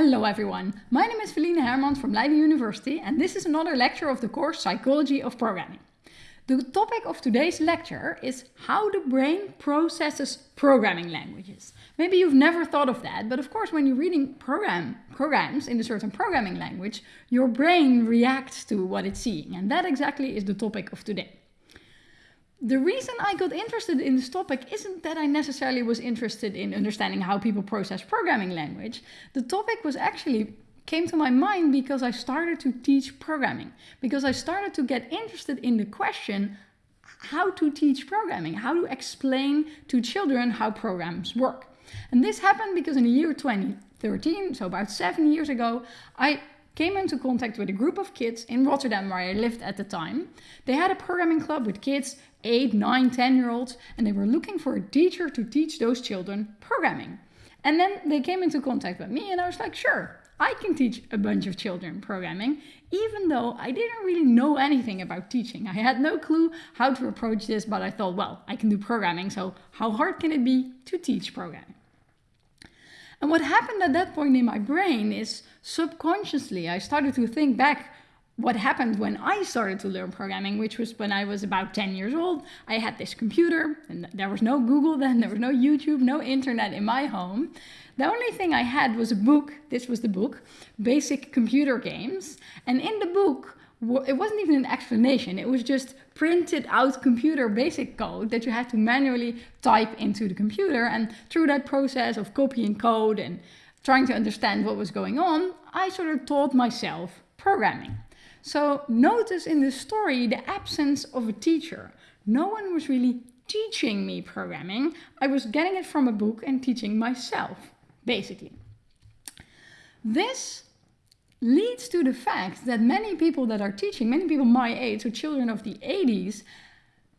Hello everyone, my name is Felienne Hermans from Leiden University and this is another lecture of the course Psychology of Programming. The topic of today's lecture is how the brain processes programming languages. Maybe you've never thought of that, but of course when you're reading program, programs in a certain programming language, your brain reacts to what it's seeing and that exactly is the topic of today. The reason I got interested in this topic isn't that I necessarily was interested in understanding how people process programming language. The topic was actually came to my mind because I started to teach programming, because I started to get interested in the question how to teach programming, how to explain to children how programs work. And this happened because in the year 2013, so about seven years ago, I came into contact with a group of kids in Rotterdam where I lived at the time. They had a programming club with kids 8, 9, 10 year olds and they were looking for a teacher to teach those children programming. And then they came into contact with me and I was like, sure, I can teach a bunch of children programming, even though I didn't really know anything about teaching. I had no clue how to approach this, but I thought, well, I can do programming, so how hard can it be to teach programming? And what happened at that point in my brain is subconsciously I started to think back what happened when I started to learn programming, which was when I was about 10 years old. I had this computer and there was no Google then, there was no YouTube, no internet in my home. The only thing I had was a book, this was the book, Basic Computer Games. And in the book, it wasn't even an explanation, it was just printed out computer basic code that you had to manually type into the computer. And through that process of copying code and trying to understand what was going on, I sort of taught myself programming. So notice in this story the absence of a teacher. No one was really teaching me programming. I was getting it from a book and teaching myself, basically. This leads to the fact that many people that are teaching, many people my age, so children of the 80s,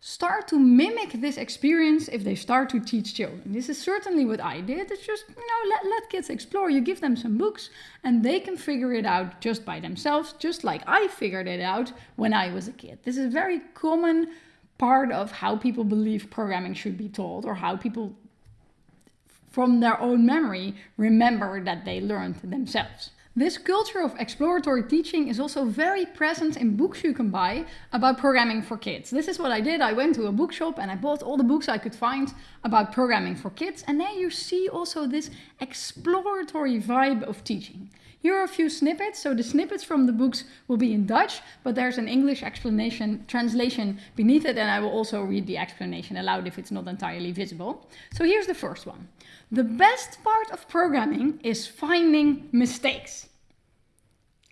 start to mimic this experience if they start to teach children. This is certainly what I did. It's just, you know, let, let kids explore. You give them some books and they can figure it out just by themselves, just like I figured it out when I was a kid. This is a very common part of how people believe programming should be taught or how people from their own memory remember that they learned themselves. This culture of exploratory teaching is also very present in books you can buy about programming for kids. This is what I did. I went to a bookshop and I bought all the books I could find about programming for kids. And there you see also this exploratory vibe of teaching. Here are a few snippets. So the snippets from the books will be in Dutch, but there's an English explanation, translation beneath it. And I will also read the explanation aloud if it's not entirely visible. So here's the first one. The best part of programming is finding mistakes.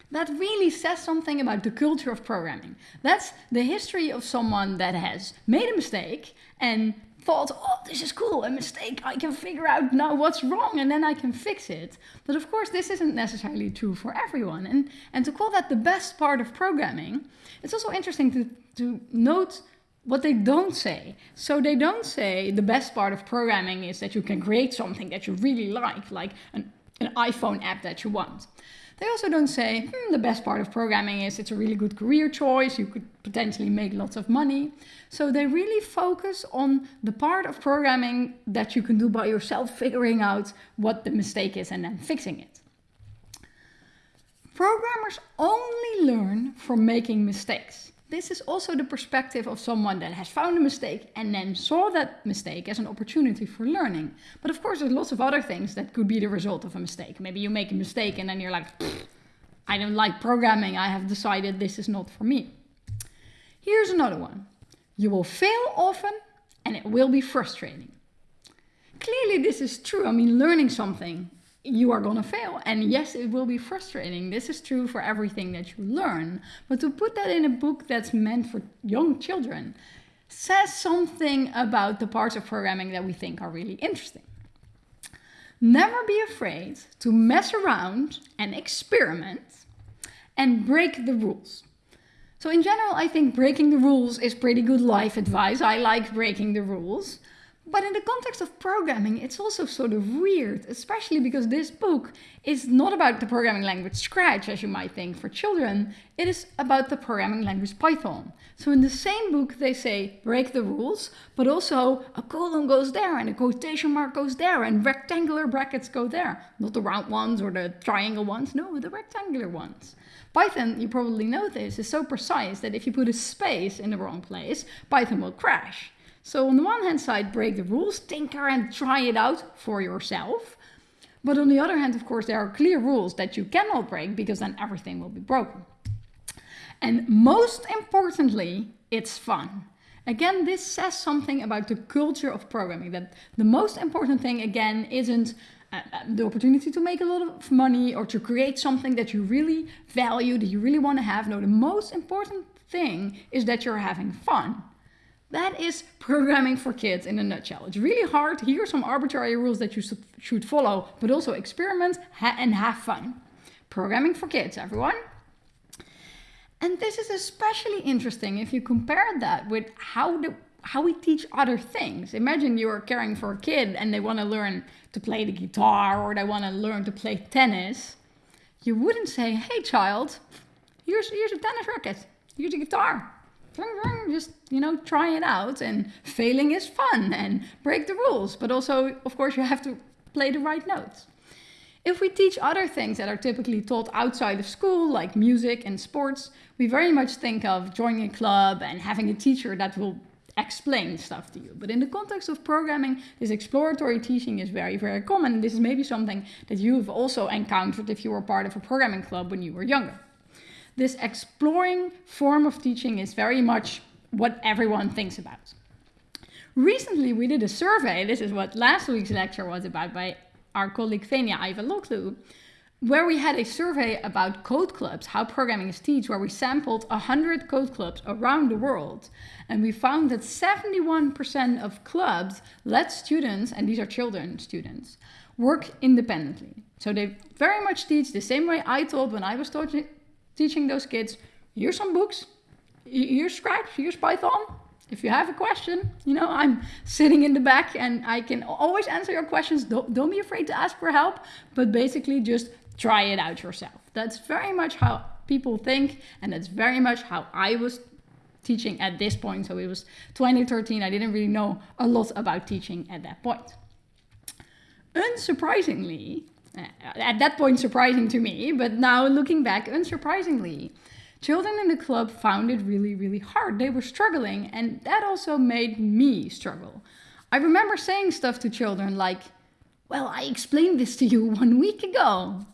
That really says something about the culture of programming. That's the history of someone that has made a mistake and thought, oh, this is cool, a mistake, I can figure out now what's wrong and then I can fix it. But of course, this isn't necessarily true for everyone. And, and to call that the best part of programming, it's also interesting to, to note what they don't say. So they don't say the best part of programming is that you can create something that you really like, like an, an iPhone app that you want. They also don't say, hmm, the best part of programming is it's a really good career choice, you could potentially make lots of money. So they really focus on the part of programming that you can do by yourself, figuring out what the mistake is and then fixing it. Programmers only learn from making mistakes. This is also the perspective of someone that has found a mistake and then saw that mistake as an opportunity for learning. But of course, there's lots of other things that could be the result of a mistake. Maybe you make a mistake and then you're like, I don't like programming. I have decided this is not for me. Here's another one. You will fail often and it will be frustrating. Clearly this is true. I mean, learning something you are gonna fail. And yes, it will be frustrating. This is true for everything that you learn. But to put that in a book that's meant for young children says something about the parts of programming that we think are really interesting. Never be afraid to mess around and experiment and break the rules. So in general, I think breaking the rules is pretty good life advice. I like breaking the rules. But in the context of programming, it's also sort of weird, especially because this book is not about the programming language Scratch, as you might think, for children. It is about the programming language Python. So in the same book, they say break the rules, but also a colon goes there and a quotation mark goes there and rectangular brackets go there. Not the round ones or the triangle ones, no, the rectangular ones. Python, you probably know this, is so precise that if you put a space in the wrong place, Python will crash. So on the one hand side, break the rules, tinker and try it out for yourself. But on the other hand, of course, there are clear rules that you cannot break because then everything will be broken. And most importantly, it's fun. Again, this says something about the culture of programming, that the most important thing, again, isn't uh, uh the opportunity to make a lot of money or to create something that you really value, that you really want to have. No, the most important thing is that you're having fun. That is programming for kids in a nutshell. It's really hard. Here are some arbitrary rules that you should follow, but also experiment and have fun. Programming for kids, everyone. And this is especially interesting if you compare that with how the how we teach other things. Imagine you're caring for a kid and they want to learn to play the guitar or they want to learn to play tennis. You wouldn't say, "Hey child, here's here's a tennis racket. Here's a guitar just you know try it out and failing is fun and break the rules but also of course you have to play the right notes. If we teach other things that are typically taught outside of school like music and sports we very much think of joining a club and having a teacher that will explain stuff to you. But in the context of programming this exploratory teaching is very very common this is maybe something that you've also encountered if you were part of a programming club when you were younger this exploring form of teaching is very much what everyone thinks about. Recently, we did a survey, this is what last week's lecture was about by our colleague Fenia Aivaloglou, where we had a survey about code clubs, how programming is taught, where we sampled 100 code clubs around the world. And we found that 71% of clubs let students, and these are children students, work independently. So they very much teach the same way I taught when I was teaching those kids, here's some books, here's Scratch, here's Python. If you have a question, you know, I'm sitting in the back and I can always answer your questions. Don't, don't be afraid to ask for help, but basically just try it out yourself. That's very much how people think, and that's very much how I was teaching at this point. So it was 2013. I didn't really know a lot about teaching at that point. Unsurprisingly, at that point surprising to me, but now looking back, unsurprisingly, children in the club found it really, really hard. They were struggling, and that also made me struggle. I remember saying stuff to children like, Well, I explained this to you one week ago.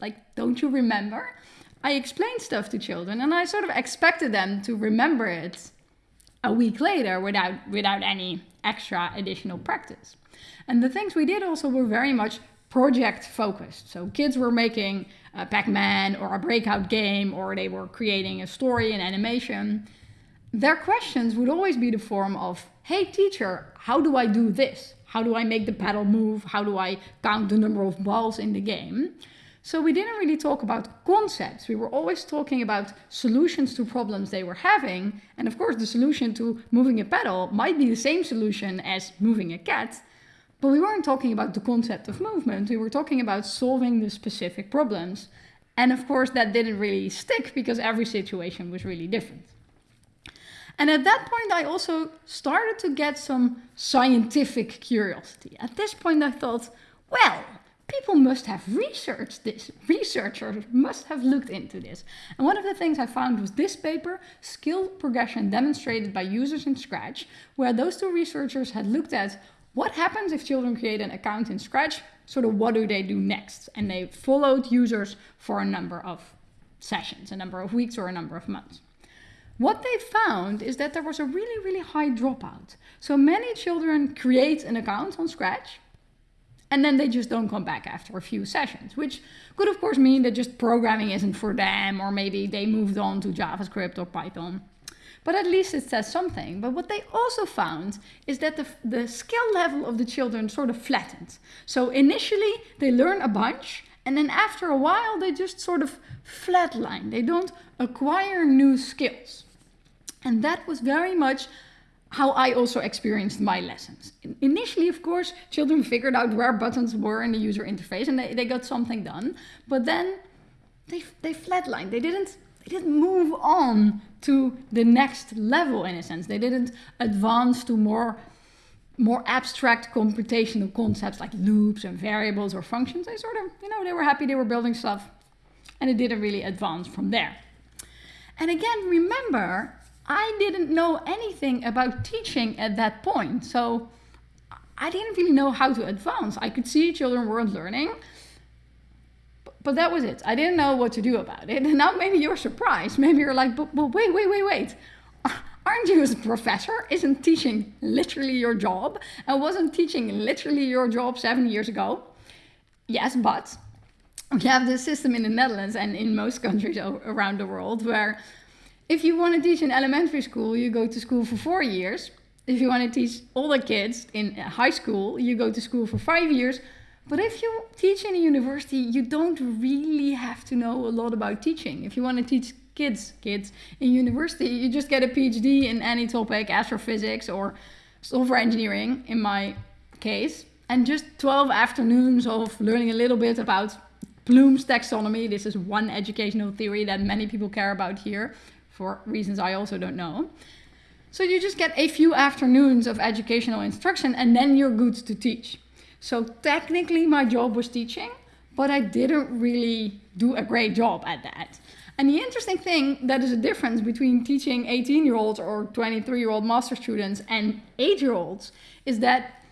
Like, don't you remember? I explained stuff to children, and I sort of expected them to remember it a week later without, without any extra additional practice. And the things we did also were very much project focused. So kids were making a Pac-Man or a breakout game or they were creating a story and animation. Their questions would always be the form of, hey teacher, how do I do this? How do I make the paddle move? How do I count the number of balls in the game? So we didn't really talk about concepts. We were always talking about solutions to problems they were having. And of course, the solution to moving a paddle might be the same solution as moving a cat. But we weren't talking about the concept of movement, we were talking about solving the specific problems. And of course, that didn't really stick because every situation was really different. And at that point, I also started to get some scientific curiosity. At this point, I thought, well, people must have researched this. Researchers must have looked into this. And one of the things I found was this paper, Skill Progression Demonstrated by Users in Scratch, where those two researchers had looked at what happens if children create an account in Scratch? Sort of what do they do next? And they followed users for a number of sessions, a number of weeks or a number of months. What they found is that there was a really, really high dropout. So many children create an account on Scratch and then they just don't come back after a few sessions, which could of course mean that just programming isn't for them or maybe they moved on to JavaScript or Python but at least it says something. But what they also found is that the, the skill level of the children sort of flattened. So initially they learn a bunch and then after a while they just sort of flatline. They don't acquire new skills. And that was very much how I also experienced my lessons. Initially, of course, children figured out where buttons were in the user interface and they, they got something done. But then they, they flatlined. They didn't, they didn't move on to the next level in a sense. They didn't advance to more, more abstract computational concepts like loops and variables or functions. They sort of, you know, they were happy they were building stuff and it didn't really advance from there. And again, remember, I didn't know anything about teaching at that point. So I didn't really know how to advance. I could see children weren't learning, but that was it. I didn't know what to do about it. And now maybe you're surprised. Maybe you're like, but, but wait, wait, wait, wait. Aren't you a professor? Isn't teaching literally your job? And wasn't teaching literally your job seven years ago? Yes, but we have this system in the Netherlands and in most countries around the world where if you want to teach in elementary school, you go to school for four years. If you want to teach older kids in high school, you go to school for five years. But if you teach in a university, you don't really have to know a lot about teaching. If you want to teach kids, kids in university, you just get a PhD in any topic, astrophysics or software engineering in my case, and just 12 afternoons of learning a little bit about Bloom's taxonomy. This is one educational theory that many people care about here for reasons I also don't know. So you just get a few afternoons of educational instruction and then you're good to teach. So technically my job was teaching, but I didn't really do a great job at that. And the interesting thing that is a difference between teaching 18 year olds or 23 year old master students and 8 year olds is that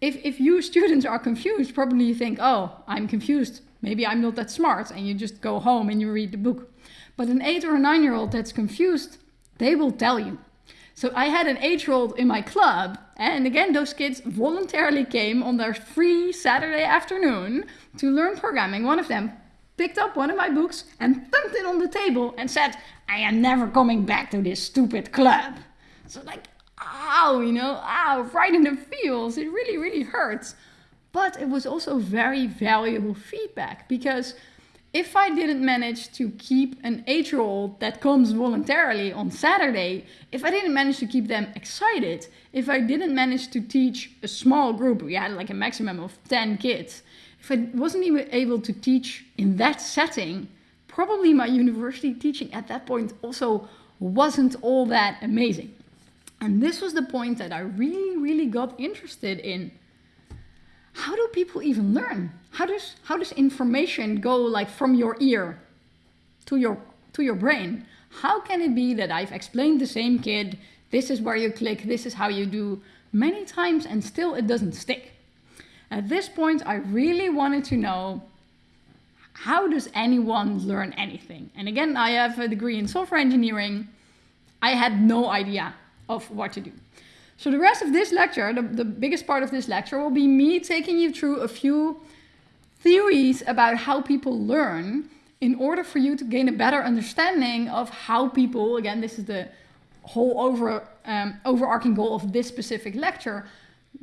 if, if you students are confused, probably you think, oh, I'm confused. Maybe I'm not that smart. And you just go home and you read the book. But an eight or a nine year old that's confused, they will tell you. So I had an eight year old in my club, and again, those kids voluntarily came on their free Saturday afternoon to learn programming. One of them picked up one of my books and thumped it on the table and said, I am never coming back to this stupid club. So, like, ow, you know, ow, right in the feels. It really, really hurts. But it was also very valuable feedback because if I didn't manage to keep an eight year old that comes voluntarily on Saturday, if I didn't manage to keep them excited, if I didn't manage to teach a small group, we had like a maximum of 10 kids, if I wasn't even able to teach in that setting, probably my university teaching at that point also wasn't all that amazing. And this was the point that I really, really got interested in how do people even learn? How does how does information go like from your ear to your to your brain? How can it be that I've explained the same kid, this is where you click, this is how you do many times and still it doesn't stick? At this point, I really wanted to know how does anyone learn anything? And again, I have a degree in software engineering. I had no idea of what to do. So the rest of this lecture, the, the biggest part of this lecture, will be me taking you through a few theories about how people learn in order for you to gain a better understanding of how people, again, this is the whole over, um, overarching goal of this specific lecture.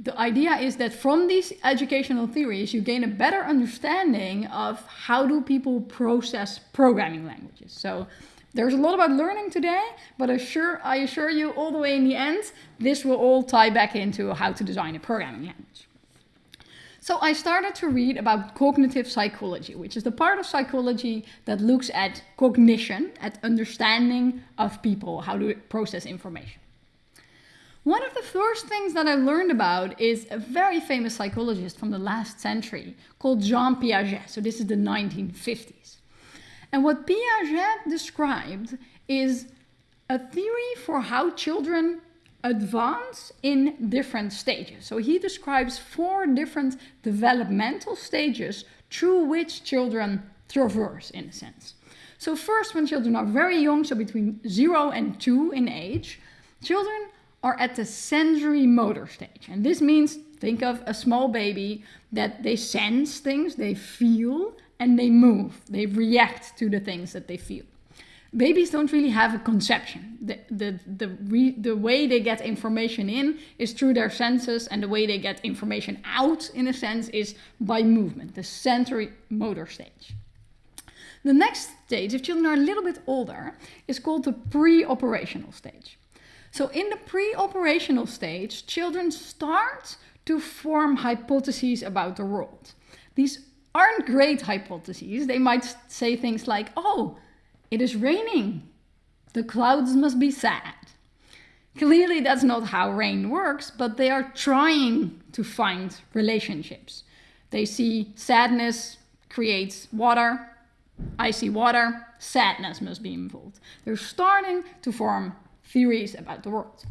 The idea is that from these educational theories, you gain a better understanding of how do people process programming languages. So there's a lot about learning today, but I assure, I assure you all the way in the end, this will all tie back into how to design a programming language. So I started to read about cognitive psychology, which is the part of psychology that looks at cognition, at understanding of people, how to process information. One of the first things that I learned about is a very famous psychologist from the last century called Jean Piaget. So this is the 1950s. And what Piaget described is a theory for how children advance in different stages. So he describes four different developmental stages through which children traverse, in a sense. So, first, when children are very young, so between zero and two in age, children are at the sensory motor stage. And this means think of a small baby that they sense things, they feel, and they move. They react to the things that they feel. Babies don't really have a conception. The, the, the, re, the way they get information in is through their senses, and the way they get information out, in a sense, is by movement, the sensory motor stage. The next stage, if children are a little bit older, is called the pre operational stage. So in the pre-operational stage, children start to form hypotheses about the world. These aren't great hypotheses. They might say things like, oh, it is raining. The clouds must be sad. Clearly, that's not how rain works, but they are trying to find relationships. They see sadness creates water, I see water, sadness must be involved. They're starting to form theories about the world.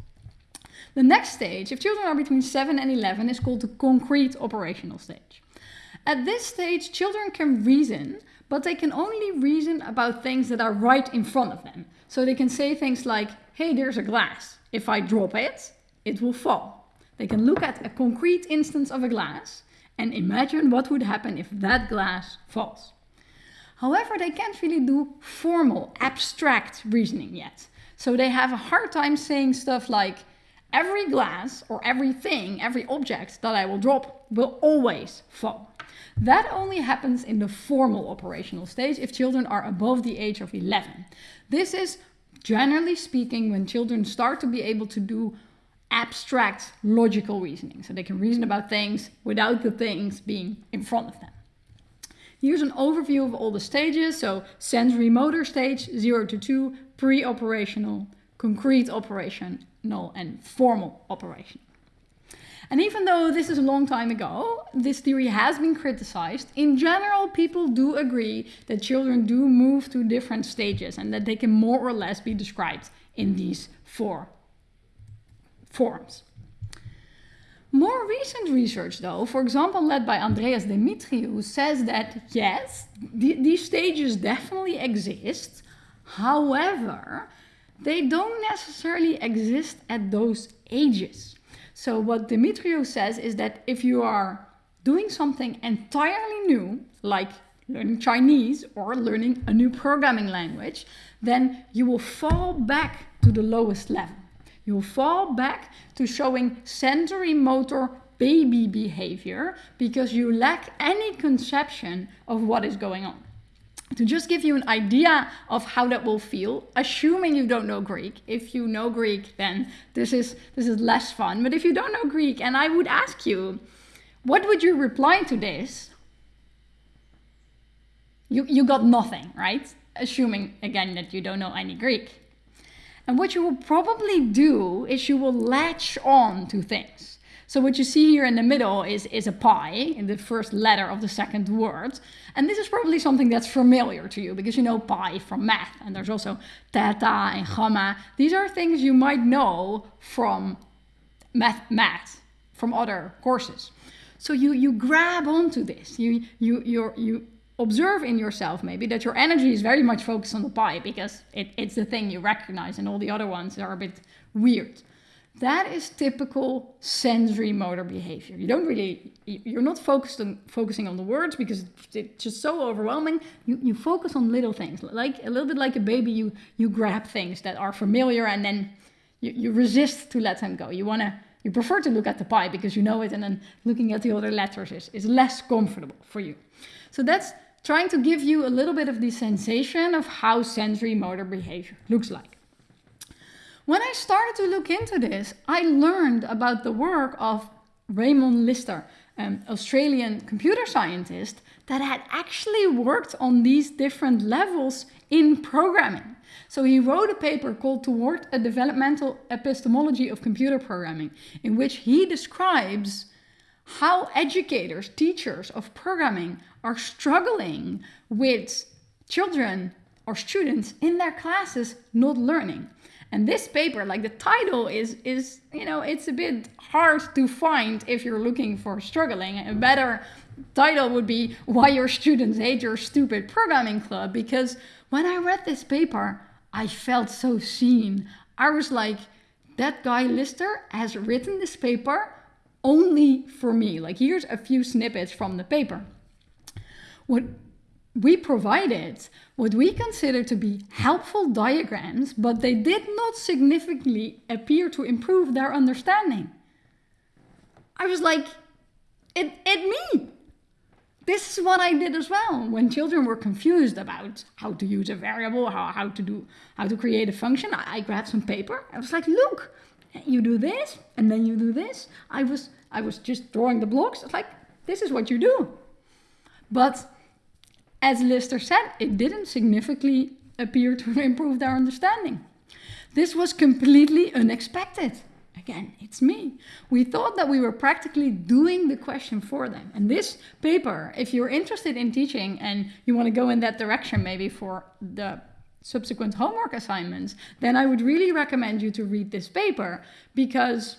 The next stage, if children are between 7 and 11, is called the concrete operational stage. At this stage, children can reason, but they can only reason about things that are right in front of them. So they can say things like, hey, there's a glass. If I drop it, it will fall. They can look at a concrete instance of a glass and imagine what would happen if that glass falls. However, they can't really do formal, abstract reasoning yet. So they have a hard time saying stuff like, every glass or everything, every object that I will drop will always fall. That only happens in the formal operational stage if children are above the age of 11. This is generally speaking when children start to be able to do abstract logical reasoning. So they can reason about things without the things being in front of them. Here's an overview of all the stages. So sensory motor stage, 0 to 2, pre-operational, concrete operational and formal operation. And even though this is a long time ago, this theory has been criticized, in general people do agree that children do move to different stages and that they can more or less be described in these four forms. More recent research, though, for example, led by Andreas Demetriou, says that yes, th these stages definitely exist. However, they don't necessarily exist at those ages. So what Demetriou says is that if you are doing something entirely new, like learning Chinese or learning a new programming language, then you will fall back to the lowest level. You will fall back to showing sensory motor baby behavior because you lack any conception of what is going on. To just give you an idea of how that will feel, assuming you don't know Greek. If you know Greek, then this is, this is less fun. But if you don't know Greek, and I would ask you, what would you reply to this? You, you got nothing, right? Assuming, again, that you don't know any Greek. And what you will probably do is you will latch on to things. So what you see here in the middle is, is a pi in the first letter of the second word. And this is probably something that's familiar to you because you know pi from math. And there's also theta and gamma. These are things you might know from math, math from other courses. So you, you grab onto this. You, you, you you observe in yourself maybe that your energy is very much focused on the pi because it, it's the thing you recognize and all the other ones are a bit weird. That is typical sensory motor behavior. You don't really, you're not focused on focusing on the words because it's just so overwhelming. You, you focus on little things, like a little bit like a baby, you, you grab things that are familiar and then you, you resist to let them go. You want to, you prefer to look at the pi because you know it and then looking at the other letters is, is less comfortable for you. So that's trying to give you a little bit of the sensation of how sensory motor behavior looks like. When I started to look into this, I learned about the work of Raymond Lister, an Australian computer scientist that had actually worked on these different levels in programming. So he wrote a paper called Toward a Developmental Epistemology of Computer Programming, in which he describes how educators, teachers of programming are struggling with children or students in their classes not learning. And this paper, like the title is, is you know, it's a bit hard to find if you're looking for struggling. A better title would be Why Your Students Hate Your Stupid Programming Club. Because when I read this paper, I felt so seen. I was like, that guy Lister has written this paper only for me. Like here's a few snippets from the paper. What we provided what we consider to be helpful diagrams, but they did not significantly appear to improve their understanding. I was like, it, it me. this is what I did as well. When children were confused about how to use a variable, how, how to do, how to create a function, I, I grabbed some paper. I was like, look, you do this, and then you do this. I was, I was just drawing the blocks. It's like, this is what you do. But as Lister said, it didn't significantly appear to improve their understanding. This was completely unexpected. Again, it's me. We thought that we were practically doing the question for them. And this paper, if you're interested in teaching and you want to go in that direction maybe for the subsequent homework assignments, then I would really recommend you to read this paper because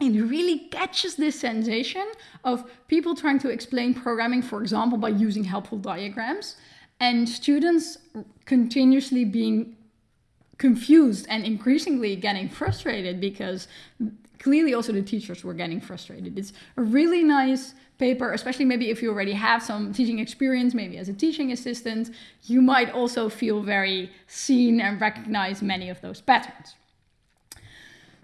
it really catches this sensation of people trying to explain programming, for example, by using helpful diagrams, and students continuously being confused and increasingly getting frustrated because clearly also the teachers were getting frustrated. It's a really nice paper, especially maybe if you already have some teaching experience, maybe as a teaching assistant, you might also feel very seen and recognize many of those patterns.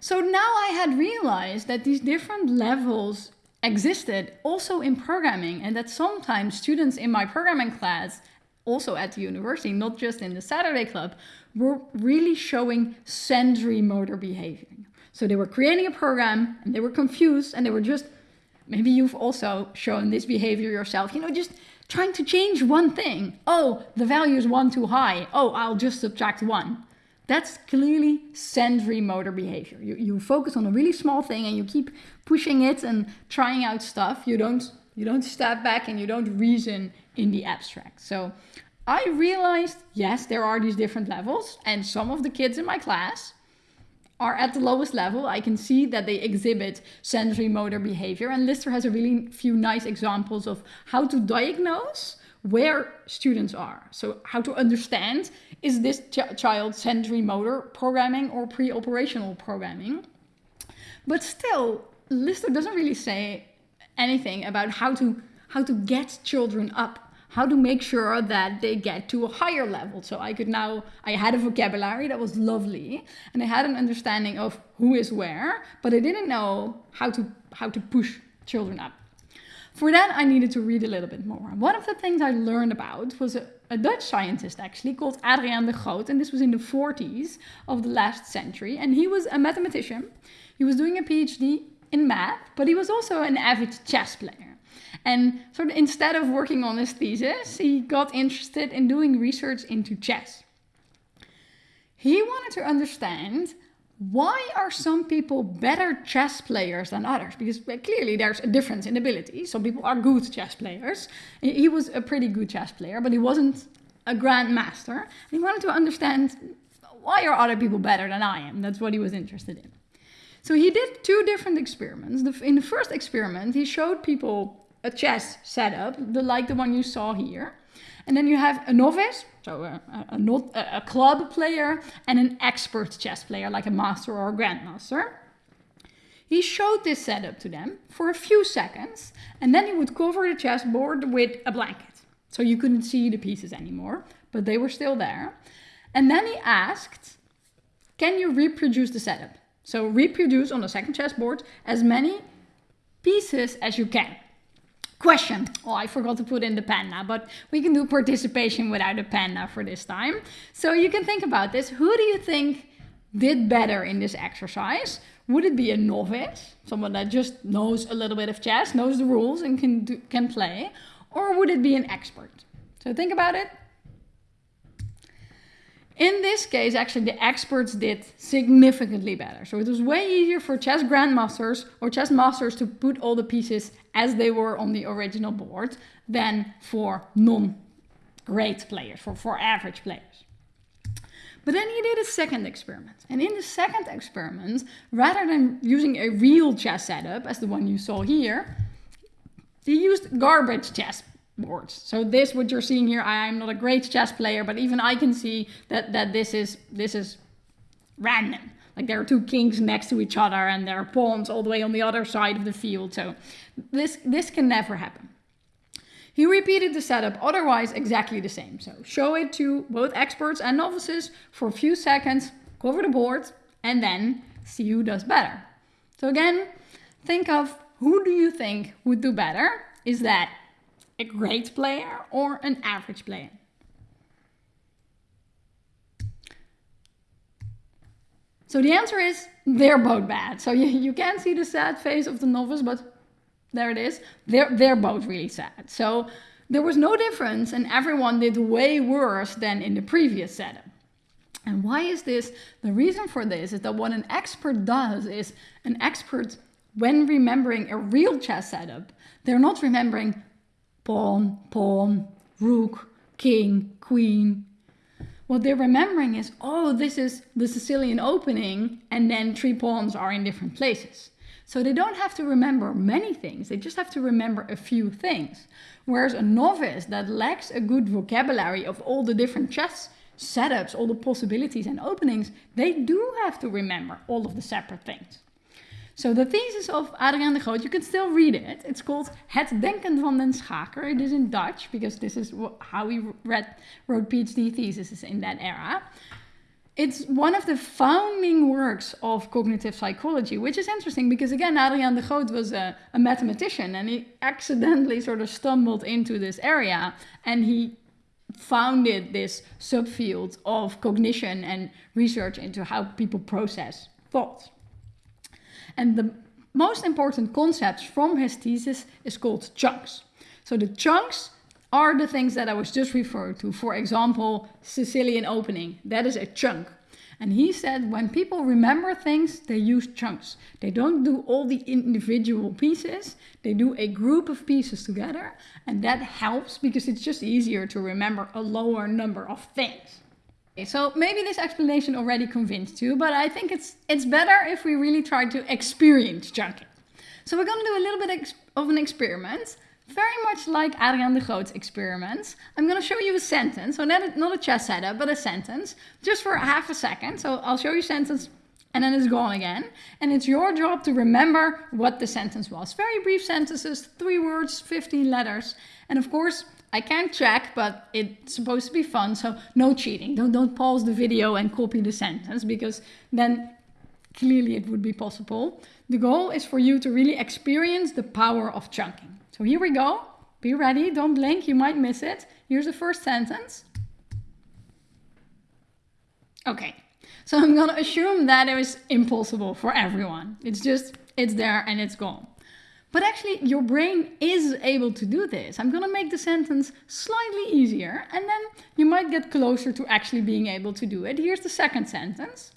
So now I had realized that these different levels existed also in programming and that sometimes students in my programming class also at the university, not just in the Saturday club, were really showing sensory motor behavior. So they were creating a program and they were confused and they were just, maybe you've also shown this behavior yourself, you know, just trying to change one thing. Oh, the value is one too high. Oh, I'll just subtract one. That's clearly sensory motor behavior. You, you focus on a really small thing and you keep pushing it and trying out stuff. You don't, you don't step back and you don't reason in the abstract. So I realized, yes, there are these different levels and some of the kids in my class are at the lowest level. I can see that they exhibit sensory motor behavior and Lister has a really few nice examples of how to diagnose where students are. So how to understand, is this ch child sensory motor programming or pre-operational programming? But still, Lister doesn't really say anything about how to how to get children up, how to make sure that they get to a higher level. So I could now, I had a vocabulary that was lovely and I had an understanding of who is where, but I didn't know how to, how to push children up. For that, I needed to read a little bit more. One of the things I learned about was a, a, Dutch scientist actually called Adriaan de Groot, and this was in the 40s of the last century. And he was a mathematician. He was doing a PhD in math, but he was also an avid chess player. And sort of instead of working on his thesis, he got interested in doing research into chess. He wanted to understand why are some people better chess players than others? Because clearly there's a difference in ability. Some people are good chess players. He was a pretty good chess player, but he wasn't a grandmaster. He wanted to understand why are other people better than I am? That's what he was interested in. So he did two different experiments. In the first experiment, he showed people a chess setup, the, like the one you saw here. And then you have a novice, so uh, a, a, not, a club player, and an expert chess player, like a master or a grandmaster. He showed this setup to them for a few seconds, and then he would cover the chessboard with a blanket. So you couldn't see the pieces anymore, but they were still there. And then he asked, can you reproduce the setup? So reproduce on the second chessboard as many pieces as you can. Question. Oh, I forgot to put in the panda, but we can do participation without a panda for this time. So you can think about this. Who do you think did better in this exercise? Would it be a novice, someone that just knows a little bit of chess, knows the rules and can, do, can play? Or would it be an expert? So think about it. In this case, actually, the experts did significantly better. So it was way easier for chess grandmasters or chess masters to put all the pieces as they were on the original board than for non-great players, for, for average players. But then he did a second experiment. And in the second experiment, rather than using a real chess setup, as the one you saw here, he used garbage chess boards. So this, what you're seeing here, I'm not a great chess player, but even I can see that, that this is this is random. Like there are two kings next to each other and there are pawns all the way on the other side of the field. So this, this can never happen. He repeated the setup otherwise exactly the same. So show it to both experts and novices for a few seconds, cover the board, and then see who does better. So again, think of who do you think would do better? Is that a great player or an average player? So the answer is they're both bad. So you, you can't see the sad face of the novice, but there it is. They're, they're both really sad. So there was no difference and everyone did way worse than in the previous setup. And why is this? The reason for this is that what an expert does is an expert, when remembering a real chess setup, they're not remembering pawn, pawn, rook, king, queen, what they're remembering is, oh, this is the Sicilian opening, and then three pawns are in different places. So they don't have to remember many things, they just have to remember a few things. Whereas a novice that lacks a good vocabulary of all the different chess setups, all the possibilities and openings, they do have to remember all of the separate things. So the thesis of Adriaan de Groot, you can still read it. It's called Het Denken van den Schaker. It is in Dutch because this is how he read, wrote PhD theses in that era. It's one of the founding works of cognitive psychology, which is interesting because again, Adriaan de Groot was a, a mathematician and he accidentally sort of stumbled into this area and he founded this subfield of cognition and research into how people process thoughts. And the most important concepts from his thesis is called chunks. So the chunks are the things that I was just referring to. For example, Sicilian opening, that is a chunk. And he said when people remember things, they use chunks. They don't do all the individual pieces, they do a group of pieces together. And that helps because it's just easier to remember a lower number of things. So maybe this explanation already convinced you, but I think it's, it's better if we really try to experience chunking. So we're going to do a little bit of an experiment, very much like Adriaan de Groot's experiments. I'm going to show you a sentence, so not a, not a chess setup, but a sentence, just for half a second. So I'll show you a sentence and then it's gone again. And it's your job to remember what the sentence was. Very brief sentences, three words, 15 letters. And of course, I can't check, but it's supposed to be fun, so no cheating. Don't, don't pause the video and copy the sentence because then clearly it would be possible. The goal is for you to really experience the power of chunking. So here we go. Be ready, don't blink, you might miss it. Here's the first sentence. Okay, so I'm gonna assume that it was impossible for everyone. It's just, it's there and it's gone. But actually, your brain is able to do this. I'm going to make the sentence slightly easier, and then you might get closer to actually being able to do it. Here's the second sentence.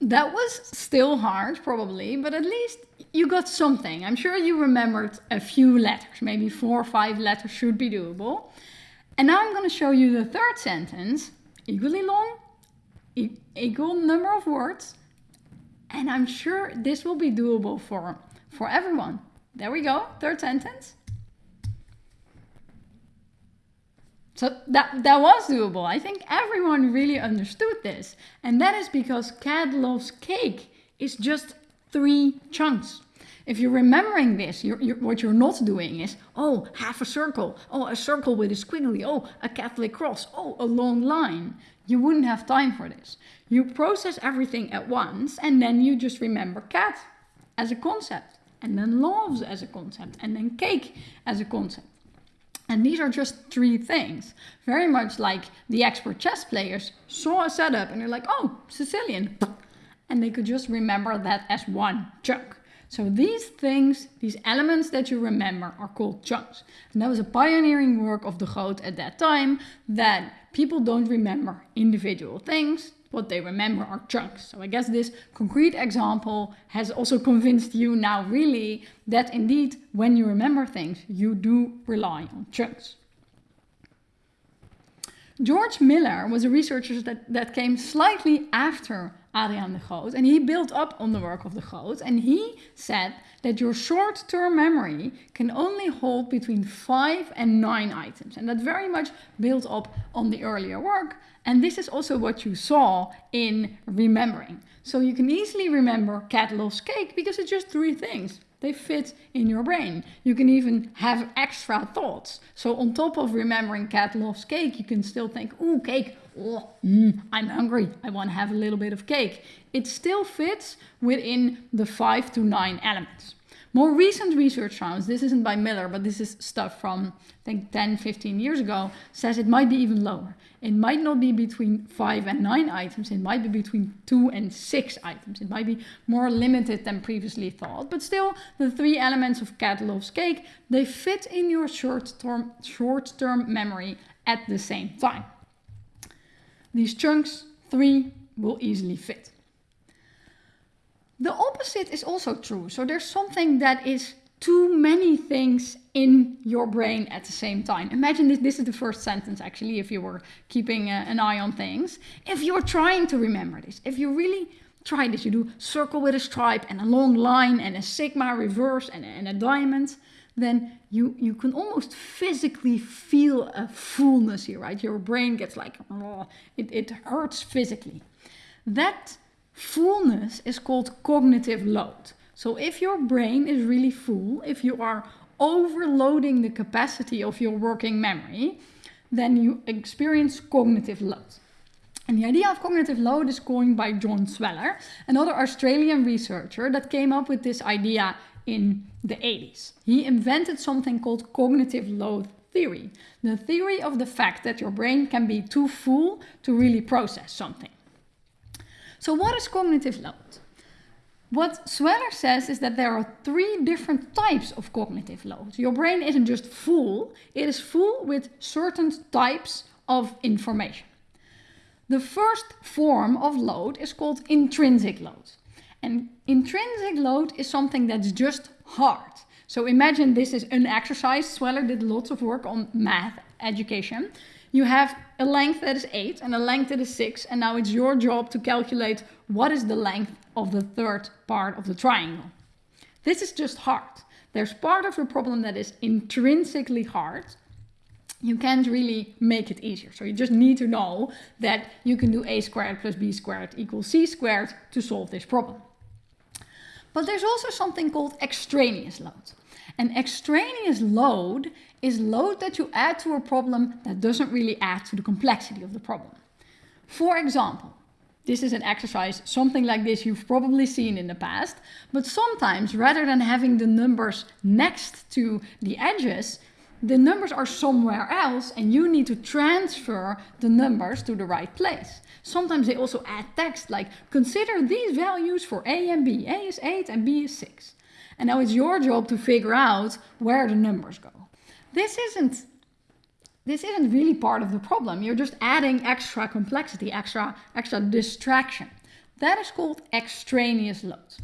That was still hard, probably, but at least you got something. I'm sure you remembered a few letters, maybe four or five letters should be doable. And now I'm going to show you the third sentence, equally long, equal number of words, and I'm sure this will be doable for, for everyone. There we go, third sentence. So that, that was doable. I think everyone really understood this. And that is because Cat Loves Cake is just three chunks. If you're remembering this, you're, you're, what you're not doing is, oh, half a circle. Oh, a circle with a squiggly. Oh, a Catholic cross. Oh, a long line. You wouldn't have time for this. You process everything at once and then you just remember cat as a concept and then loves as a concept and then cake as a concept. And these are just three things. Very much like the expert chess players saw a setup and they're like, oh, Sicilian. And they could just remember that as one chunk. So these things, these elements that you remember are called chunks. And that was a pioneering work of de Groot at that time that people don't remember individual things. What they remember are chunks. So I guess this concrete example has also convinced you now really that indeed when you remember things, you do rely on chunks. George Miller was a researcher that, that came slightly after Adriaan de Groot. And he built up on the work of de Groot. And he said that your short-term memory can only hold between five and nine items. And that very much built up on the earlier work. And this is also what you saw in remembering. So you can easily remember cat loves cake because it's just three things. They fit in your brain. You can even have extra thoughts. So on top of remembering cat loves cake, you can still think, ooh, cake, oh, mm, I'm hungry. I want to have a little bit of cake. It still fits within the five to nine elements. More recent research found, this isn't by Miller, but this is stuff from I think 10, 15 years ago, says it might be even lower. It might not be between five and nine items, it might be between two and six items. It might be more limited than previously thought, but still the three elements of cat loves cake, they fit in your short-term short-term memory at the same time. These chunks, three, will easily fit. The opposite is also true. So there's something that is too many things in your brain at the same time. Imagine this, this is the first sentence actually, if you were keeping uh, an eye on things. If you're trying to remember this, if you really try this, you do circle with a stripe and a long line and a sigma reverse and, and a diamond, then you, you can almost physically feel a fullness here, right? Your brain gets like, oh, it, it hurts physically. That fullness is called cognitive load. So if your brain is really full, if you are overloading the capacity of your working memory, then you experience cognitive load. And the idea of cognitive load is coined by John Sweller, another Australian researcher that came up with this idea in the 80s. He invented something called cognitive load theory, the theory of the fact that your brain can be too full to really process something. So what is cognitive load? What Sweller says is that there are three different types of cognitive load. Your brain isn't just full, it is full with certain types of information. The first form of load is called intrinsic load. And intrinsic load is something that's just hard. So imagine this is an exercise. Sweller did lots of work on math education. You have a length that is 8 and a length that is 6 and now it's your job to calculate what is the length of the third part of the triangle. This is just hard. There's part of the problem that is intrinsically hard. You can't really make it easier. So you just need to know that you can do a squared plus b squared equals c squared to solve this problem. But there's also something called extraneous load. An extraneous load is load that you add to a problem that doesn't really add to the complexity of the problem. For example, this is an exercise, something like this you've probably seen in the past, but sometimes rather than having the numbers next to the edges, the numbers are somewhere else and you need to transfer the numbers to the right place. Sometimes they also add text like consider these values for A and B. A is 8 and B is 6. And now it's your job to figure out where the numbers go. This isn't this isn't really part of the problem. You're just adding extra complexity, extra extra distraction. That is called extraneous load.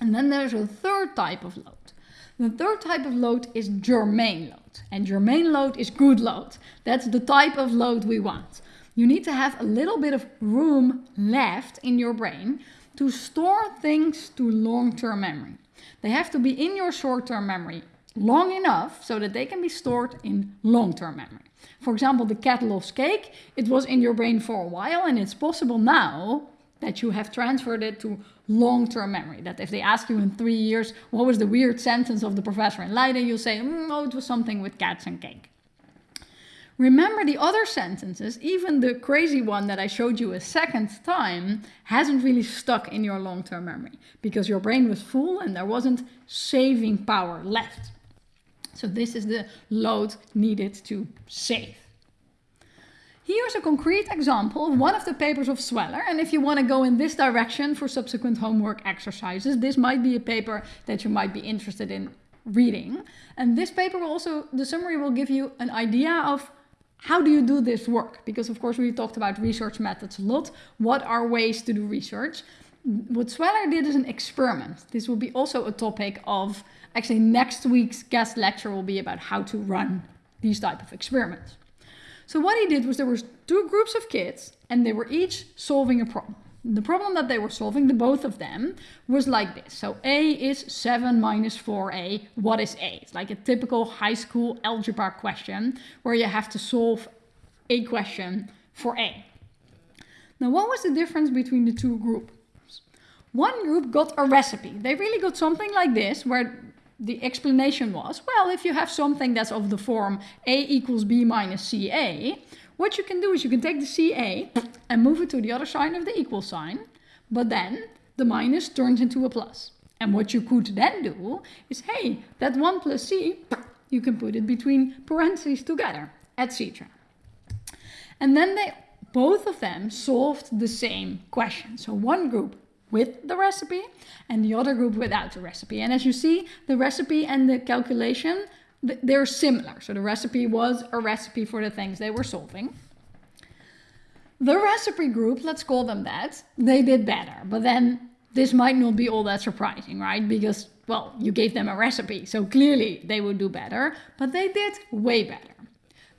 And then there's a third type of load. The third type of load is germane load. And germane load is good load. That's the type of load we want. You need to have a little bit of room left in your brain to store things to long-term memory. They have to be in your short-term memory long enough so that they can be stored in long-term memory. For example, the cat loves cake, it was in your brain for a while and it's possible now that you have transferred it to long-term memory. That if they ask you in three years, what was the weird sentence of the professor in Leiden, you'll say, mm, oh, it was something with cats and cake. Remember the other sentences, even the crazy one that I showed you a second time, hasn't really stuck in your long-term memory because your brain was full and there wasn't saving power left. So this is the load needed to save. Here's a concrete example of one of the papers of Sweller. And if you want to go in this direction for subsequent homework exercises, this might be a paper that you might be interested in reading. And this paper will also, the summary will give you an idea of how do you do this work? Because of course we talked about research methods a lot. What are ways to do research? What Sweller did is an experiment. This will be also a topic of, actually next week's guest lecture will be about how to run these type of experiments. So what he did was there was two groups of kids and they were each solving a problem. The problem that they were solving, the both of them, was like this. So A is 7 minus 4A. What is A? It's like a typical high school algebra question where you have to solve a question for A. Now, what was the difference between the two groups? One group got a recipe. They really got something like this where the explanation was, well, if you have something that's of the form A equals B minus CA, what you can do is you can take the CA and move it to the other side of the equal sign, but then the minus turns into a plus. And what you could then do is, hey, that 1 plus c, you can put it between parentheses together, etc. And then they both of them solved the same question. So one group with the recipe and the other group without the recipe. And as you see, the recipe and the calculation, they're similar. So the recipe was a recipe for the things they were solving. The recipe group, let's call them that, they did better. But then this might not be all that surprising, right? Because, well, you gave them a recipe, so clearly they would do better, but they did way better.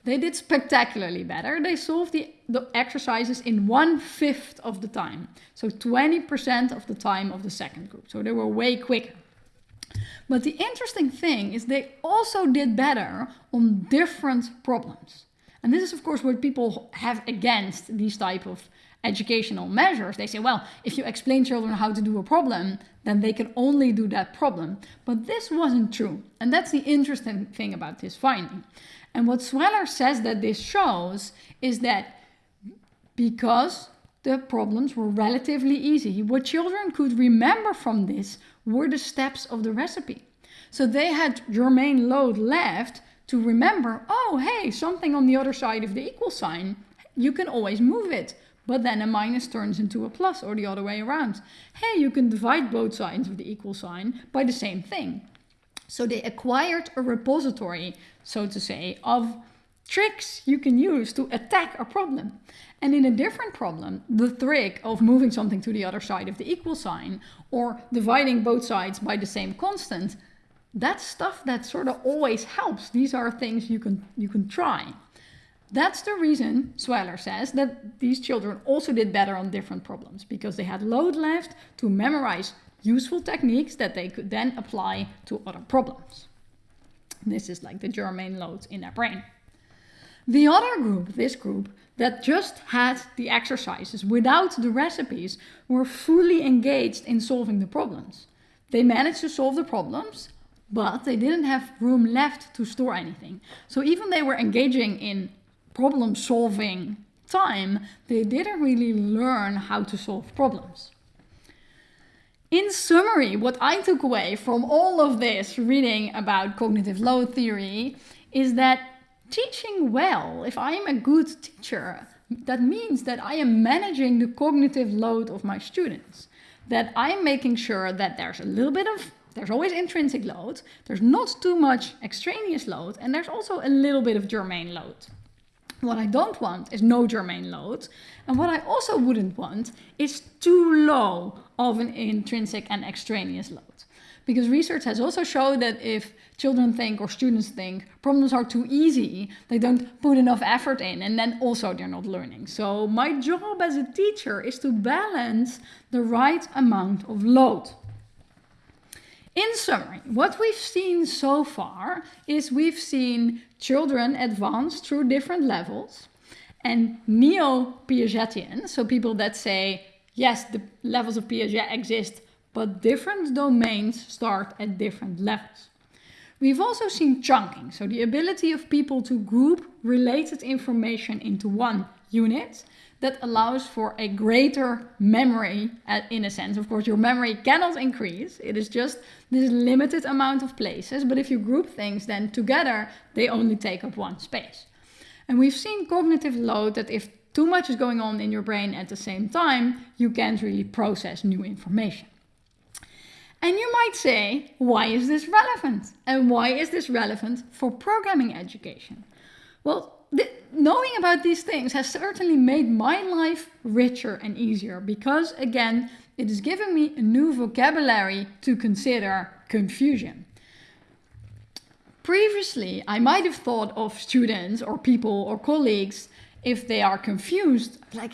They did spectacularly better. They solved the, the exercises in one fifth of the time. So 20% of the time of the second group. So they were way quicker. But the interesting thing is they also did better on different problems. And this is of course what people have against these type of educational measures. They say, well, if you explain children how to do a problem, then they can only do that problem. But this wasn't true. And that's the interesting thing about this finding. And what Sweller says that this shows is that because the problems were relatively easy, what children could remember from this were the steps of the recipe. So they had germane load left to remember, oh, hey, something on the other side of the equal sign, you can always move it. But then a minus turns into a plus or the other way around. Hey, you can divide both sides of the equal sign by the same thing. So they acquired a repository, so to say, of tricks you can use to attack a problem. And in a different problem, the trick of moving something to the other side of the equal sign or dividing both sides by the same constant, that's stuff that sort of always helps. These are things you can, you can try. That's the reason, Sweller says, that these children also did better on different problems, because they had load left to memorize useful techniques that they could then apply to other problems. This is like the germane loads in their brain. The other group, this group, that just had the exercises without the recipes were fully engaged in solving the problems. They managed to solve the problems, but they didn't have room left to store anything. So even they were engaging in problem solving time, they didn't really learn how to solve problems. In summary, what I took away from all of this reading about cognitive load theory is that teaching well, if I am a good teacher, that means that I am managing the cognitive load of my students. That I'm making sure that there's a little bit of, there's always intrinsic load, there's not too much extraneous load, and there's also a little bit of germane load. What I don't want is no germane load. And what I also wouldn't want is too low of an intrinsic and extraneous load. Because research has also shown that if children think or students think problems are too easy, they don't put enough effort in and then also they're not learning. So my job as a teacher is to balance the right amount of load. In summary, what we've seen so far is we've seen children advance through different levels and neo-Piagetian, so people that say, yes, the levels of Piaget exist, but different domains start at different levels. We've also seen chunking, so the ability of people to group related information into one unit that allows for a greater memory uh, in a sense. Of course, your memory cannot increase. It is just this limited amount of places. But if you group things, then together they only take up one space. And we've seen cognitive load that if too much is going on in your brain at the same time, you can't really process new information. And you might say, why is this relevant? And why is this relevant for programming education? Well, knowing about these things has certainly made my life richer and easier because, again, it is giving me a new vocabulary to consider confusion. Previously, I might have thought of students or people or colleagues if they are confused, like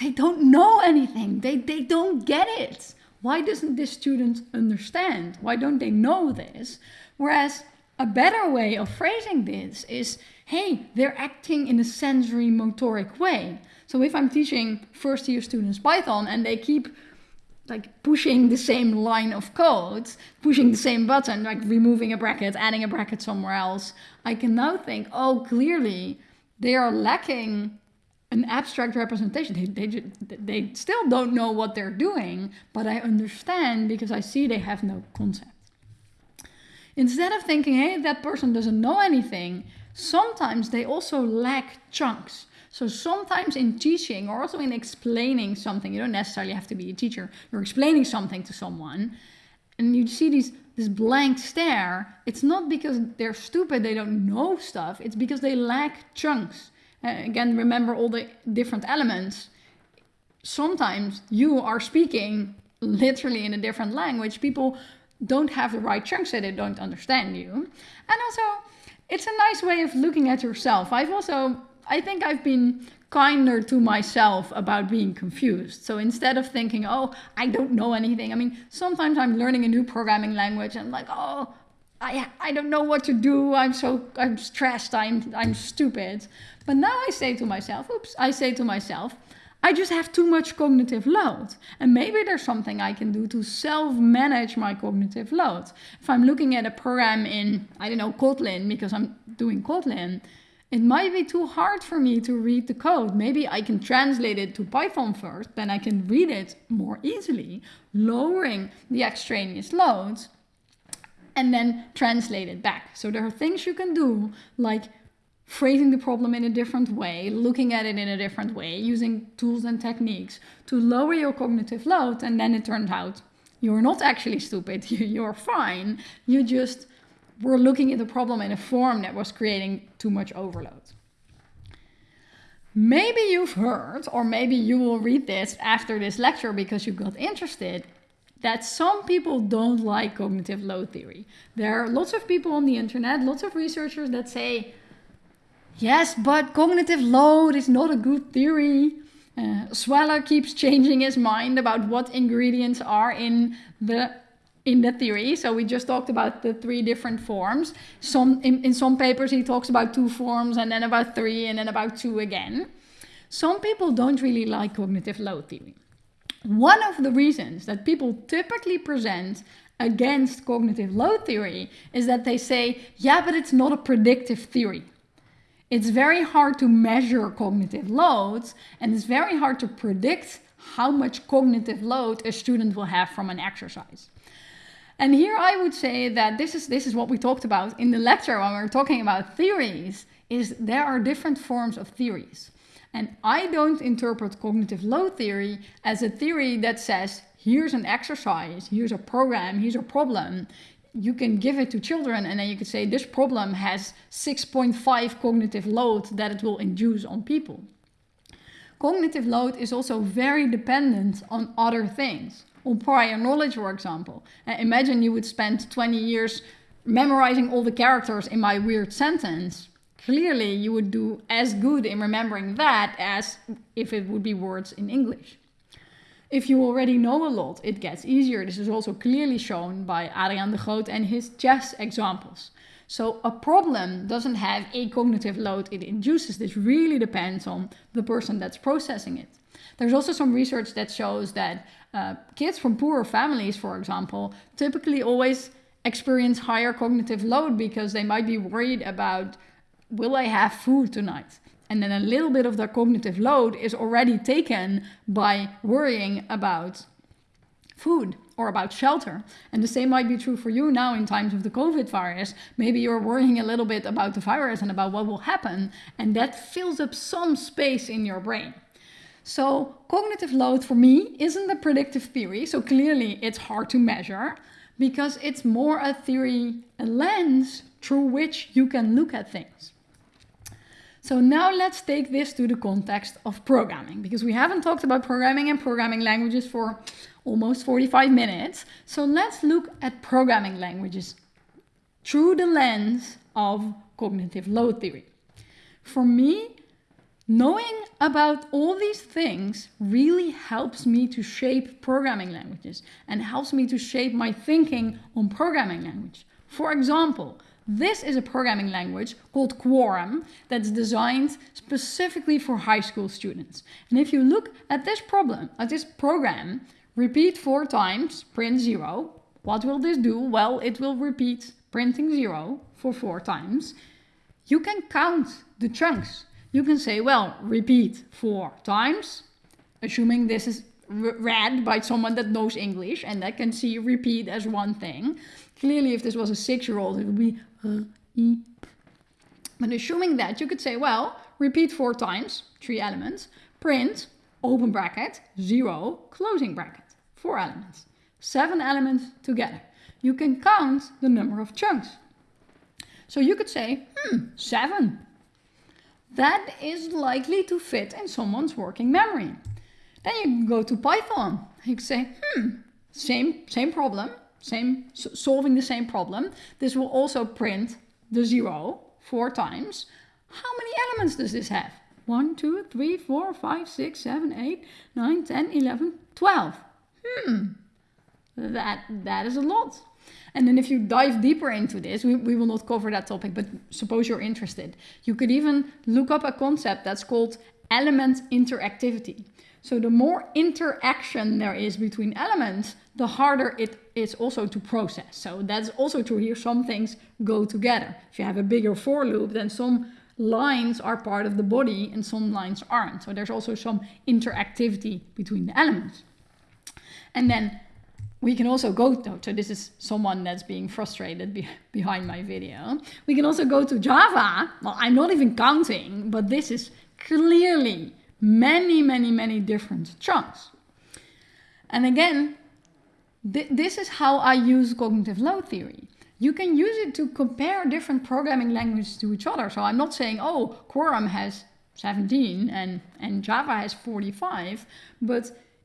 they don't know anything, they, they don't get it. Why doesn't this student understand? Why don't they know this? Whereas a better way of phrasing this is hey, they're acting in a sensory motoric way. So if I'm teaching first year students Python and they keep like pushing the same line of code, pushing the same button, like removing a bracket, adding a bracket somewhere else, I can now think, oh, clearly they are lacking an abstract representation. They, they, they still don't know what they're doing, but I understand because I see they have no concept. Instead of thinking, hey, that person doesn't know anything, sometimes they also lack chunks. So sometimes in teaching or also in explaining something, you don't necessarily have to be a teacher, you're explaining something to someone and you see these this blank stare, it's not because they're stupid, they don't know stuff, it's because they lack chunks. Uh, again, remember all the different elements. Sometimes you are speaking literally in a different language. People don't have the right chunks, so they don't understand you. And also, it's a nice way of looking at yourself. I've also, I think I've been kinder to myself about being confused. So instead of thinking, oh, I don't know anything, I mean, sometimes I'm learning a new programming language and I'm like, oh, I, I don't know what to do. I'm so I'm stressed. I'm I'm stupid. But now I say to myself, oops, I say to myself, I just have too much cognitive load. And maybe there's something I can do to self-manage my cognitive load. If I'm looking at a program in, I don't know, Kotlin, because I'm doing Kotlin, it might be too hard for me to read the code. Maybe I can translate it to Python first, then I can read it more easily, lowering the extraneous loads, and then translate it back. So there are things you can do, like phrasing the problem in a different way, looking at it in a different way, using tools and techniques to lower your cognitive load. And then it turned out you're not actually stupid, you're fine. You just were looking at the problem in a form that was creating too much overload. Maybe you've heard, or maybe you will read this after this lecture because you got interested, that some people don't like cognitive load theory. There are lots of people on the internet, lots of researchers that say, yes, but cognitive load is not a good theory. Uh, Sweller keeps changing his mind about what ingredients are in the in the theory. So we just talked about the three different forms. Some in, in some papers he talks about two forms and then about three and then about two again. Some people don't really like cognitive load theory. One of the reasons that people typically present against cognitive load theory is that they say, yeah, but it's not a predictive theory. It's very hard to measure cognitive loads and it's very hard to predict how much cognitive load a student will have from an exercise. And here I would say that this is, this is what we talked about in the lecture when we were talking about theories, is there are different forms of theories. And I don't interpret cognitive load theory as a theory that says, here's an exercise, here's a program, here's a problem. You can give it to children and then you could say this problem has 6.5 cognitive load that it will induce on people. Cognitive load is also very dependent on other things on prior knowledge, for example. Uh, imagine you would spend 20 years memorizing all the characters in my weird sentence. Clearly, you would do as good in remembering that as if it would be words in English. If you already know a lot, it gets easier. This is also clearly shown by Adriaan de Groot and his chess examples. So a problem doesn't have a cognitive load it induces. This really depends on the person that's processing it. There's also some research that shows that uh, kids from poorer families, for example, typically always experience higher cognitive load because they might be worried about will I have food tonight? And then a little bit of their cognitive load is already taken by worrying about food or about shelter. And the same might be true for you now in times of the COVID virus. Maybe you're worrying a little bit about the virus and about what will happen, and that fills up some space in your brain. So cognitive load for me isn't a predictive theory, so clearly it's hard to measure because it's more a theory, a lens through which you can look at things. So now let's take this to the context of programming because we haven't talked about programming and programming languages for almost 45 minutes. So let's look at programming languages through the lens of cognitive load theory. For me, Knowing about all these things really helps me to shape programming languages and helps me to shape my thinking on programming language. For example, this is a programming language called Quorum that's designed specifically for high school students. And if you look at this problem, at this program, repeat four times, print zero. What will this do? Well, it will repeat printing zero for four times. You can count the chunks you can say, well, repeat four times, assuming this is read by someone that knows English and that can see repeat as one thing. Clearly, if this was a six-year-old, it would be uh, e. But assuming that, you could say, well, repeat four times, three elements, print, open bracket, zero, closing bracket, four elements, seven elements together. You can count the number of chunks. So you could say, hmm, seven. That is likely to fit in someone's working memory. Then you go to Python. You can say, hmm, same, same problem, same solving the same problem. This will also print the zero four times. How many elements does this have? 1, 2, 3, 4, 5, 6, 7, 8, 9, 10, 11, 12. Hmm, that, that is a lot. And then if you dive deeper into this, we, we will not cover that topic, but suppose you're interested. You could even look up a concept that's called element interactivity. So the more interaction there is between elements, the harder it is also to process. So that's also true here. Some things go together. If you have a bigger for loop, then some lines are part of the body and some lines aren't. So there's also some interactivity between the elements. And then we can also go to, so this is someone that's being frustrated be, behind my video. We can also go to Java. Well, I'm not even counting, but this is clearly many, many, many different chunks. And again, th this is how I use cognitive load theory. You can use it to compare different programming languages to each other. So I'm not saying, oh, Quorum has 17 and, and Java has 45, but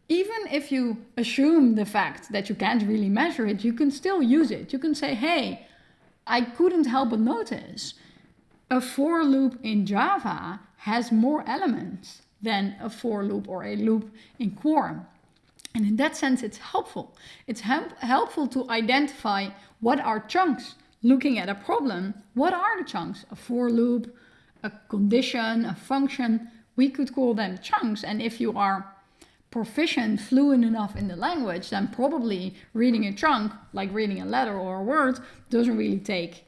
even if you assume the fact that you can't really measure it, you can still use it. You can say, hey, I couldn't help but notice a for loop in Java has more elements than a for loop or a loop in Quorum. And in that sense, it's helpful. It's help helpful to identify what are chunks. Looking at a problem, what are the chunks? A for loop, a condition, a function. We could call them chunks. And if you are proficient, fluent enough in the language, then probably reading a chunk, like reading a letter or a word, doesn't really take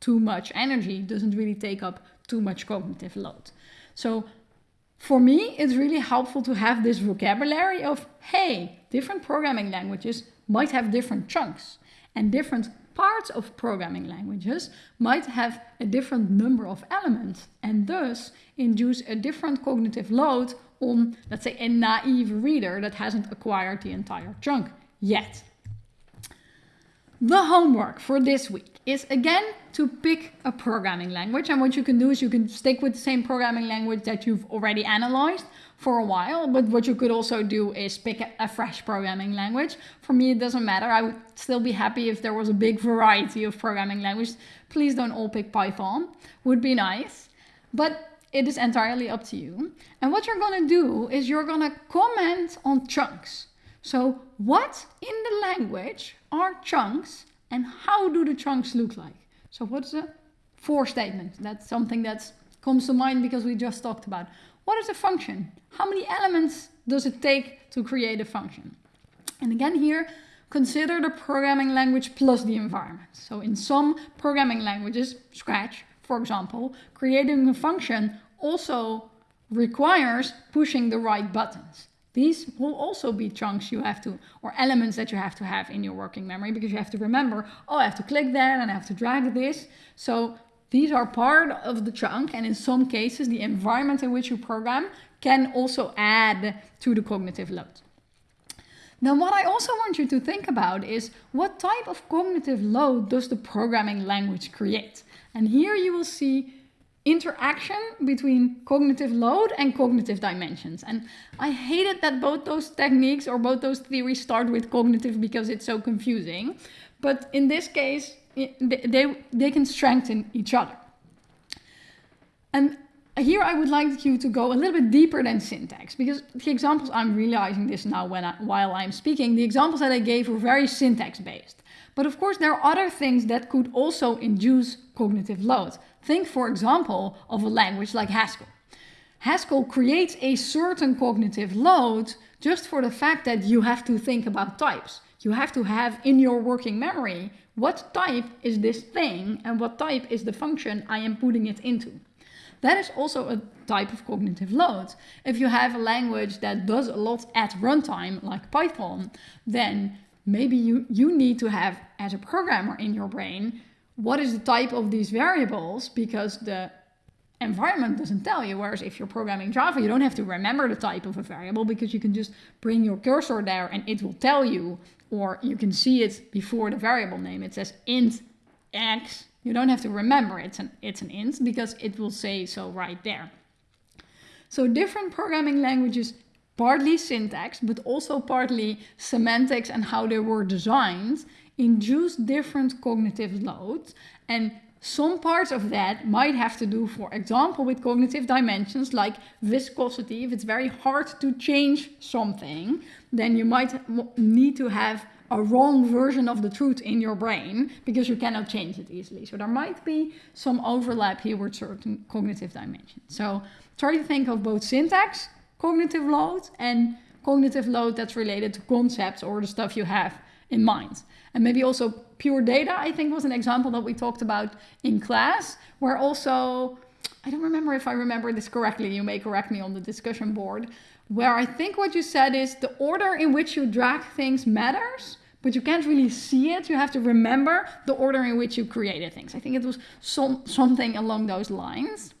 too much energy, doesn't really take up too much cognitive load. So for me, it's really helpful to have this vocabulary of, hey, different programming languages might have different chunks and different parts of programming languages might have a different number of elements and thus induce a different cognitive load on, let's say, a naive reader that hasn't acquired the entire chunk yet. The homework for this week is again to pick a programming language. And what you can do is you can stick with the same programming language that you've already analyzed for a while. But what you could also do is pick a, fresh programming language. For me, it doesn't matter. I would still be happy if there was a big variety of programming languages. Please don't all pick Python. Would be nice. But it is entirely up to you. And what you're to do is you're to comment on chunks. So what in the language are chunks and how do the chunks look like? So what's a for statement? That's something that comes to mind because we just talked about. What is a function? How many elements does it take to create a function? And again here, consider the programming language plus the environment. So in some programming languages, Scratch, for example, creating a function also requires pushing the right buttons. These will also be chunks you have to, or elements that you have to have in your working memory because you have to remember, oh, I have to click that and I have to drag this. So these are part of the chunk and in some cases the environment in which you program can also add to the cognitive load. Now what I also want you to think about is what type of cognitive load does the programming language create? And here you will see interaction between cognitive load and cognitive dimensions. And I hated that both those techniques or both those theories start with cognitive because it's so confusing. But in this case, they, they can strengthen each other. And here I would like you to go a little bit deeper than syntax because the examples I'm realizing this now when I, while I'm speaking, the examples that I gave were very syntax based. But of course, there are other things that could also induce cognitive load. Think, for example, of a language like Haskell. Haskell creates a certain cognitive load just for the fact that you have to think about types. You have to have in your working memory what type is this thing and what type is the function I am putting it into. That is also a type of cognitive load. If you have a language that does a lot at runtime, like Python, then maybe you, you need to have, as a programmer in your brain, what is the type of these variables because the environment doesn't tell you. Whereas if you're programming Java, you don't have to remember the type of a variable because you can just bring your cursor there and it will tell you, or you can see it before the variable name. It says int x. You don't have to remember it's an, it's an int because it will say so right there. So different programming languages, partly syntax, but also partly semantics and how they were designed, induce different cognitive loads. And some parts of that might have to do, for example, with cognitive dimensions like viscosity. If it's very hard to change something, then you might need to have a wrong version of the truth in your brain because you cannot change it easily. So there might be some overlap here with certain cognitive dimensions. So try to think of both syntax, cognitive load, and cognitive load that's related to concepts or the stuff you have in mind. And maybe also pure data, I think was an example that we talked about in class, where also, I don't remember if I remember this correctly, you may correct me on the discussion board, where I think what you said is the order in which you drag things matters, but you can't really see it. You have to remember the order in which you created things. I think it was some, something along those lines.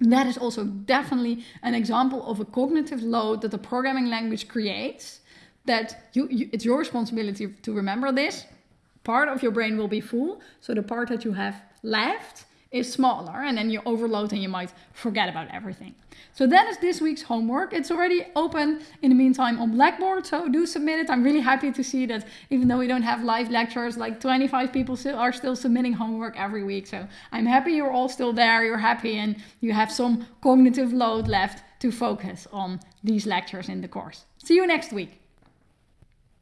That is also definitely an example of a cognitive load that the programming language creates that you, you, it's your responsibility to remember this. Part of your brain will be full, so the part that you have left is smaller and then you overload and you might forget about everything. So that is this week's homework. It's already open in the meantime on Blackboard, so do submit it. I'm really happy to see that even though we don't have live lectures, like 25 people still are still submitting homework every week. So I'm happy you're all still there, you're happy and you have some cognitive load left to focus on these lectures in the course. See you next week.